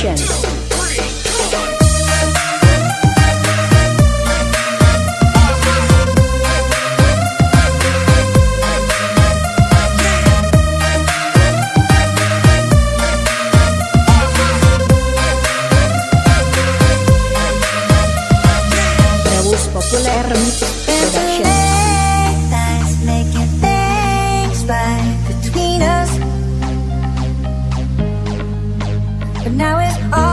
Production. Populer Mix Production. But now it's all